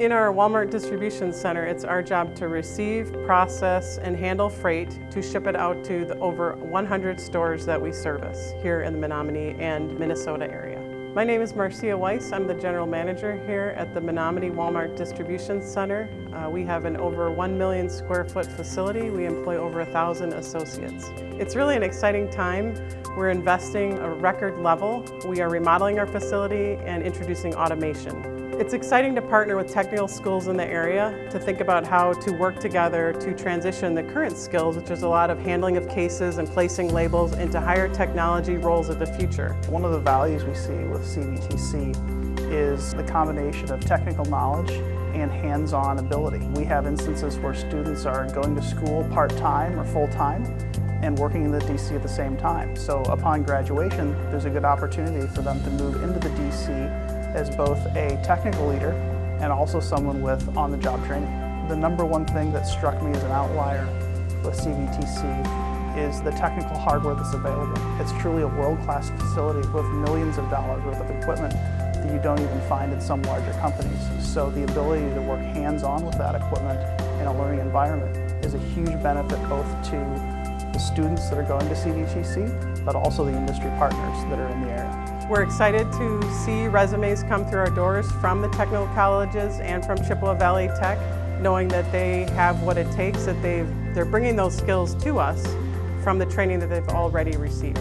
In our Walmart Distribution Center, it's our job to receive, process, and handle freight to ship it out to the over 100 stores that we service here in the Menomonie and Minnesota area. My name is Marcia Weiss. I'm the general manager here at the Menomonie Walmart Distribution Center. Uh, we have an over 1 million square foot facility. We employ over 1,000 associates. It's really an exciting time. We're investing a record level. We are remodeling our facility and introducing automation. It's exciting to partner with technical schools in the area to think about how to work together to transition the current skills, which is a lot of handling of cases and placing labels, into higher technology roles of the future. One of the values we see with CVTC is the combination of technical knowledge and hands-on ability. We have instances where students are going to school part-time or full-time and working in the DC at the same time. So upon graduation, there's a good opportunity for them to move into the DC as both a technical leader and also someone with on-the-job training. The number one thing that struck me as an outlier with CVTC is the technical hardware that's available. It's truly a world-class facility with millions of dollars worth of equipment that you don't even find in some larger companies. So the ability to work hands-on with that equipment in a learning environment is a huge benefit both to the students that are going to CVTC, but also the industry partners that are in the area. We're excited to see resumes come through our doors from the technical colleges and from Chippewa Valley Tech, knowing that they have what it takes, that they've, they're bringing those skills to us from the training that they've already received.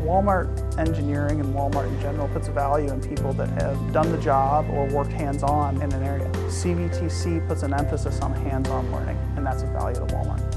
Walmart engineering and Walmart in general puts value in people that have done the job or worked hands-on in an area. CVTC puts an emphasis on hands-on learning, and that's a value to Walmart.